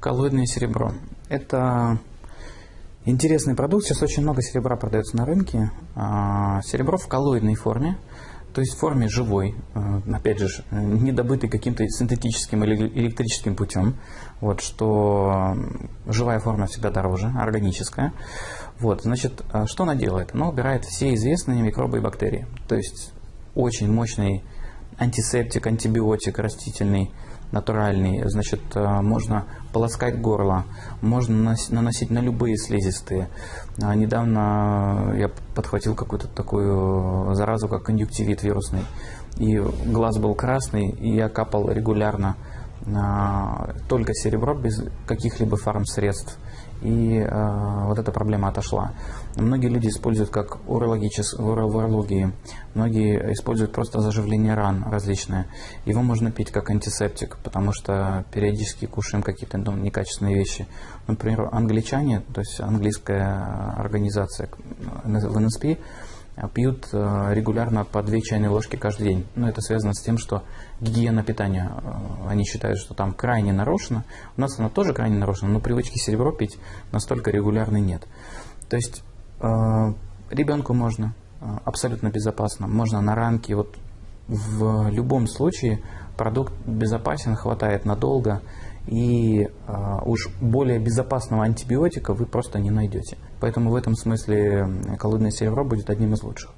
Коллоидное серебро. Это интересный продукт. Сейчас очень много серебра продается на рынке. А, серебро в коллоидной форме, то есть в форме живой, э, опять же, не добытый каким-то синтетическим или электрическим путем, вот, что живая форма всегда дороже, органическая. Вот, значит, а что она делает? Она убирает все известные микробы и бактерии. То есть очень мощный антисептик, антибиотик растительный, натуральный. Значит, э, можно полоскать горло, можно наносить на любые слизистые. А недавно я подхватил какую-то такую заразу, как конъюнктивит вирусный. И глаз был красный, и я капал регулярно только серебро без каких-либо фармсредств и э, вот эта проблема отошла. Многие люди используют как урологичес, в урологии, многие используют просто заживление ран различные. Его можно пить как антисептик, потому что периодически кушаем какие-то ну, некачественные вещи. Например, англичане, то есть английская организация в НСП, пьют э, регулярно по две чайные ложки каждый день. Но это связано с тем, что гигиена питания, э, они считают, что там крайне нарушена. У нас она тоже крайне нарушена, но привычки серебро пить настолько регулярной нет. То есть э, ребенку можно абсолютно безопасно, можно на ранке, вот в любом случае продукт безопасен, хватает надолго, и э, уж более безопасного антибиотика вы просто не найдете. Поэтому в этом смысле коллоидное серебро будет одним из лучших.